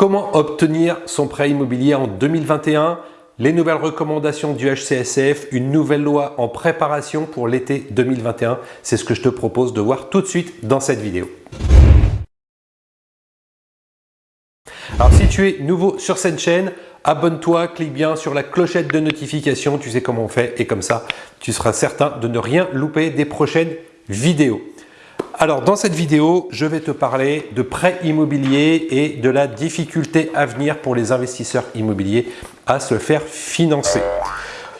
Comment obtenir son prêt immobilier en 2021 Les nouvelles recommandations du HCSF, une nouvelle loi en préparation pour l'été 2021. C'est ce que je te propose de voir tout de suite dans cette vidéo. Alors si tu es nouveau sur cette chaîne, abonne-toi, clique bien sur la clochette de notification, tu sais comment on fait et comme ça, tu seras certain de ne rien louper des prochaines vidéos. Alors dans cette vidéo, je vais te parler de prêts immobiliers et de la difficulté à venir pour les investisseurs immobiliers à se faire financer.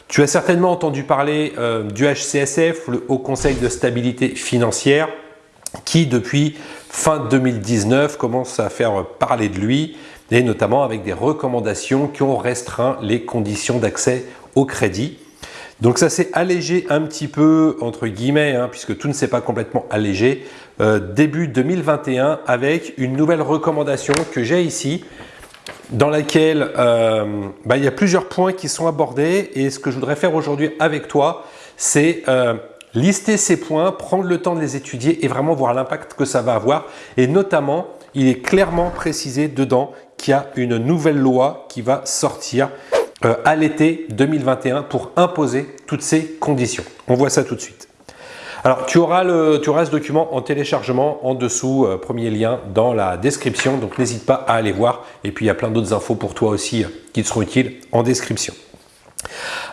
Tu as certainement entendu parler euh, du HCSF, le Haut Conseil de Stabilité Financière, qui depuis fin 2019 commence à faire parler de lui et notamment avec des recommandations qui ont restreint les conditions d'accès au crédit. Donc ça s'est allégé un petit peu entre guillemets, hein, puisque tout ne s'est pas complètement allégé, euh, début 2021 avec une nouvelle recommandation que j'ai ici, dans laquelle euh, bah, il y a plusieurs points qui sont abordés et ce que je voudrais faire aujourd'hui avec toi, c'est euh, lister ces points, prendre le temps de les étudier et vraiment voir l'impact que ça va avoir. Et notamment il est clairement précisé dedans qu'il y a une nouvelle loi qui va sortir à l'été 2021 pour imposer toutes ces conditions. On voit ça tout de suite. Alors, tu auras, le, tu auras ce document en téléchargement en dessous, euh, premier lien dans la description, donc n'hésite pas à aller voir. Et puis, il y a plein d'autres infos pour toi aussi euh, qui te seront utiles en description.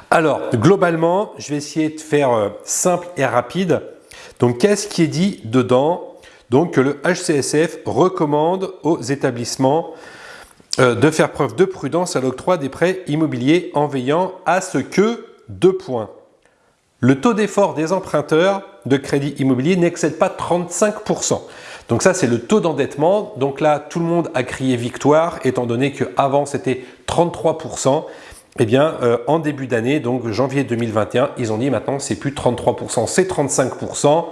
Alors, globalement, je vais essayer de faire simple et rapide. Donc, qu'est-ce qui est dit dedans? Donc, que le HCSF recommande aux établissements euh, de faire preuve de prudence à l'octroi des prêts immobiliers en veillant à ce que, deux points, le taux d'effort des emprunteurs de crédit immobilier n'excède pas 35%. Donc ça, c'est le taux d'endettement. Donc là, tout le monde a crié victoire, étant donné qu'avant, c'était 33%. Eh bien, euh, en début d'année, donc janvier 2021, ils ont dit maintenant, c'est plus 33%, c'est 35%.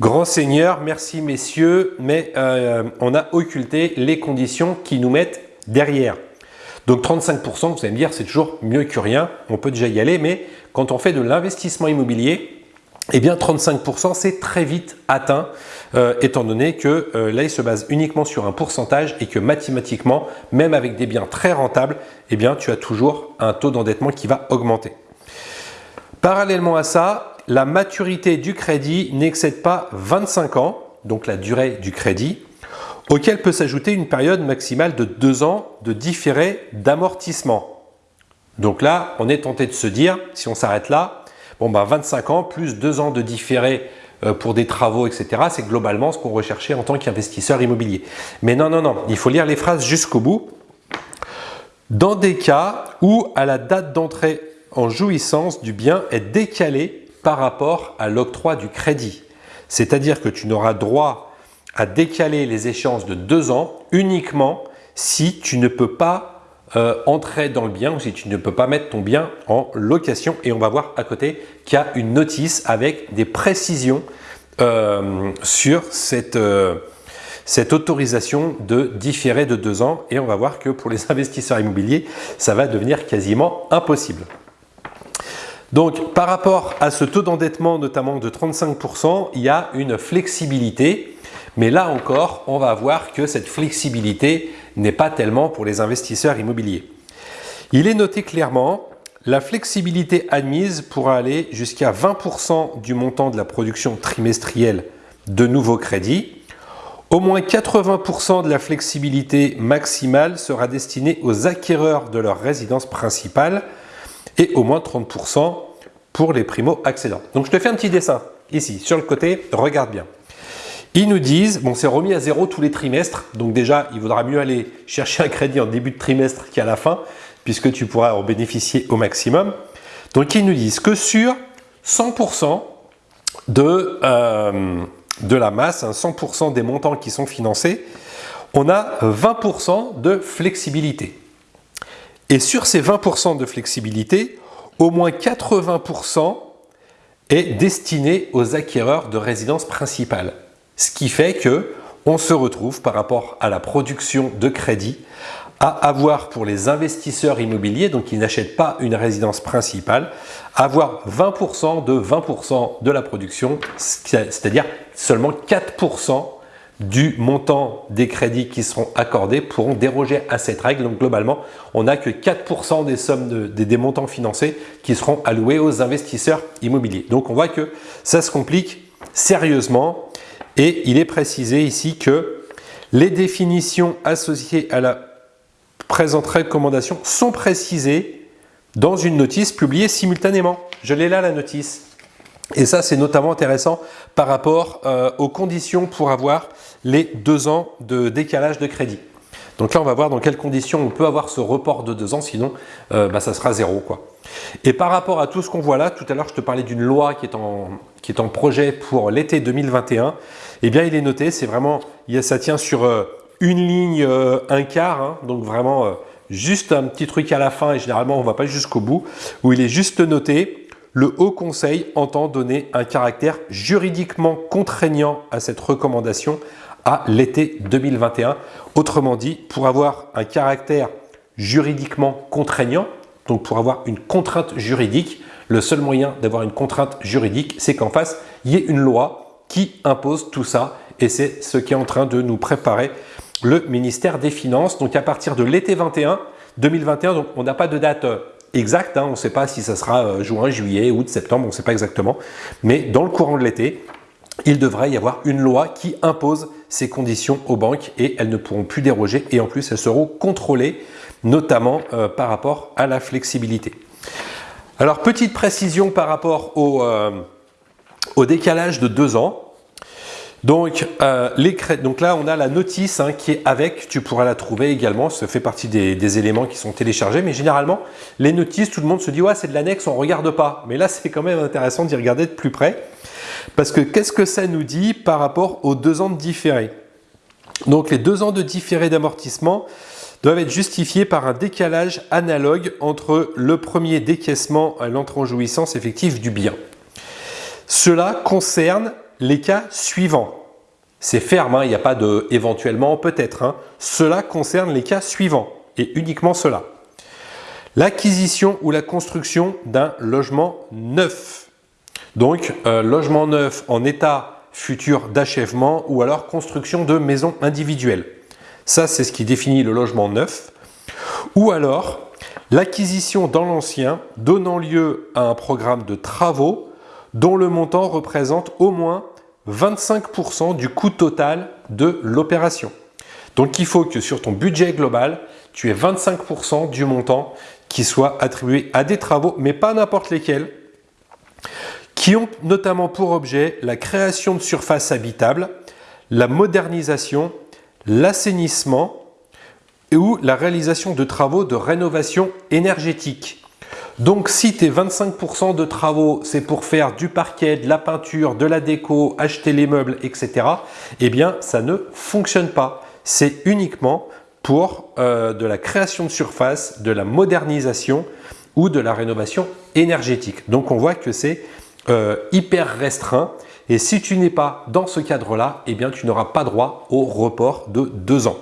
Grand Seigneur, merci messieurs, mais euh, on a occulté les conditions qui nous mettent derrière. Donc 35%, vous allez me dire, c'est toujours mieux que rien, on peut déjà y aller, mais quand on fait de l'investissement immobilier, eh bien 35% c'est très vite atteint euh, étant donné que euh, là il se base uniquement sur un pourcentage et que mathématiquement même avec des biens très rentables eh bien tu as toujours un taux d'endettement qui va augmenter. Parallèlement à ça, la maturité du crédit n'excède pas 25 ans, donc la durée du crédit, auquel peut s'ajouter une période maximale de deux ans de différé d'amortissement. Donc là, on est tenté de se dire, si on s'arrête là, bon bah 25 ans plus deux ans de différé euh, pour des travaux, etc. C'est globalement ce qu'on recherchait en tant qu'investisseur immobilier. Mais non, non, non, il faut lire les phrases jusqu'au bout. Dans des cas où à la date d'entrée en jouissance du bien est décalée par rapport à l'octroi du crédit. C'est-à-dire que tu n'auras droit à décaler les échéances de deux ans uniquement si tu ne peux pas euh, entrer dans le bien ou si tu ne peux pas mettre ton bien en location. Et on va voir à côté qu'il y a une notice avec des précisions euh, sur cette, euh, cette autorisation de différer de deux ans. Et on va voir que pour les investisseurs immobiliers, ça va devenir quasiment impossible. Donc, par rapport à ce taux d'endettement, notamment de 35%, il y a une flexibilité mais là encore, on va voir que cette flexibilité n'est pas tellement pour les investisseurs immobiliers. Il est noté clairement, la flexibilité admise pourra aller jusqu'à 20% du montant de la production trimestrielle de nouveaux crédits. Au moins 80% de la flexibilité maximale sera destinée aux acquéreurs de leur résidence principale et au moins 30% pour les primo-accédants. Donc je te fais un petit dessin ici sur le côté, regarde bien. Ils nous disent, bon c'est remis à zéro tous les trimestres, donc déjà il vaudra mieux aller chercher un crédit en début de trimestre qu'à la fin, puisque tu pourras en bénéficier au maximum. Donc ils nous disent que sur 100% de, euh, de la masse, 100% hein, des montants qui sont financés, on a 20% de flexibilité. Et sur ces 20% de flexibilité, au moins 80% est destiné aux acquéreurs de résidence principale. Ce qui fait que on se retrouve par rapport à la production de crédit à avoir pour les investisseurs immobiliers, donc qui n'achètent pas une résidence principale, avoir 20% de 20% de la production, c'est-à-dire seulement 4% du montant des crédits qui seront accordés pourront déroger à cette règle. Donc globalement, on n'a que 4% des sommes des montants financés qui seront alloués aux investisseurs immobiliers. Donc on voit que ça se complique sérieusement et il est précisé ici que les définitions associées à la présente recommandation sont précisées dans une notice publiée simultanément. Je l'ai là la notice. Et ça, c'est notamment intéressant par rapport euh, aux conditions pour avoir les deux ans de décalage de crédit. Donc là, on va voir dans quelles conditions on peut avoir ce report de deux ans, sinon euh, bah, ça sera zéro. Quoi. Et par rapport à tout ce qu'on voit là, tout à l'heure, je te parlais d'une loi qui est, en, projet pour l'été 2021. Eh bien, il est noté, c'est vraiment, ça tient sur euh, une ligne, un quart, hein. donc vraiment juste un petit truc à la fin, et généralement, on ne va pas jusqu'au bout, où il est juste noté le Haut Conseil entend donner un caractère juridiquement contraignant à cette recommandation à l'été 2021. Autrement dit, pour avoir un caractère juridiquement contraignant, donc pour avoir une contrainte juridique, le seul moyen d'avoir une contrainte juridique, c'est qu'en face, il y ait une loi qui impose tout ça et c'est ce qui est en train de nous préparer le ministère des Finances. Donc à partir de l'été 21, 2021, donc on n'a pas de date euh, exact. Hein. on ne sait pas si ça sera euh, juin, juillet, août, septembre, on ne sait pas exactement. Mais dans le courant de l'été, il devrait y avoir une loi qui impose ces conditions aux banques et elles ne pourront plus déroger et en plus elles seront contrôlées notamment euh, par rapport à la flexibilité. Alors petite précision par rapport au, euh, au décalage de deux ans. Donc, euh, les donc là, on a la notice hein, qui est avec, tu pourras la trouver également, ça fait partie des, éléments qui sont téléchargés, mais généralement, les notices, tout le monde se dit « ouais, c'est de l'annexe, on ne regarde pas ». Mais là, c'est quand même intéressant d'y regarder de plus près, parce que qu'est-ce que ça nous dit par rapport aux deux ans de différé? Donc, les deux ans de différé d'amortissement doivent être justifiés par un décalage analogue entre le premier décaissement à l'entrée en jouissance effective du bien. Cela concerne les cas suivants. C'est ferme, hein, il n'y a pas de éventuellement, peut-être. Hein. Cela concerne les cas suivants et uniquement cela. L'acquisition ou la construction d'un logement neuf. Donc, euh, logement neuf en état futur d'achèvement ou alors construction de maisons individuelles. Ça, c'est ce qui définit le logement neuf. Ou alors, l'acquisition dans l'ancien donnant lieu à un programme de travaux dont le montant représente au moins 25% du coût total de l'opération. Donc il faut que sur ton budget global, tu aies 25% du montant qui soit attribué à des travaux, mais pas n'importe lesquels, qui ont notamment pour objet la création de surfaces habitables, la modernisation, l'assainissement ou la réalisation de travaux de rénovation énergétique. Donc si tes 25% de travaux, c'est pour faire du parquet, de la peinture, de la déco, acheter les meubles, etc., eh bien ça ne fonctionne pas. C'est uniquement pour euh, de la création de surface, de la modernisation ou de la rénovation énergétique. Donc on voit que c'est euh, hyper restreint et si tu n'es pas dans ce cadre-là, eh bien tu n'auras pas droit au report de deux ans.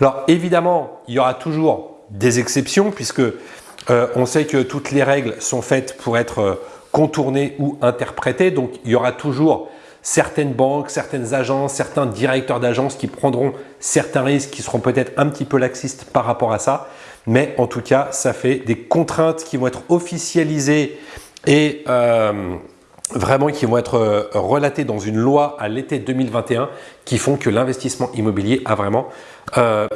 Alors évidemment, il y aura toujours des exceptions puisque euh, on sait que toutes les règles sont faites pour être euh, contournées ou interprétées, donc il y aura toujours certaines banques, certaines agences, certains directeurs d'agences qui prendront certains risques qui seront peut-être un petit peu laxistes par rapport à ça. Mais en tout cas, ça fait des contraintes qui vont être officialisées et euh, vraiment qui vont être relatées dans une loi à l'été 2021 qui font que l'investissement immobilier a vraiment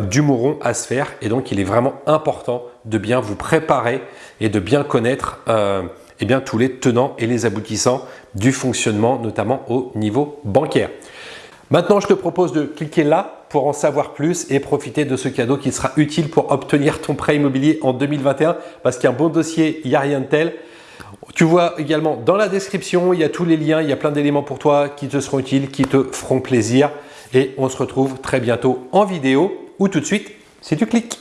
du mouron à se faire et donc il est vraiment important de bien vous préparer et de bien connaître euh, eh bien, tous les tenants et les aboutissants du fonctionnement, notamment au niveau bancaire. Maintenant, je te propose de cliquer là pour en savoir plus et profiter de ce cadeau qui sera utile pour obtenir ton prêt immobilier en 2021 parce qu'il y a un bon dossier, il n'y a rien de tel. Tu vois également dans la description, il y a tous les liens, il y a plein d'éléments pour toi qui te seront utiles, qui te feront plaisir. Et on se retrouve très bientôt en vidéo ou tout de suite si tu cliques.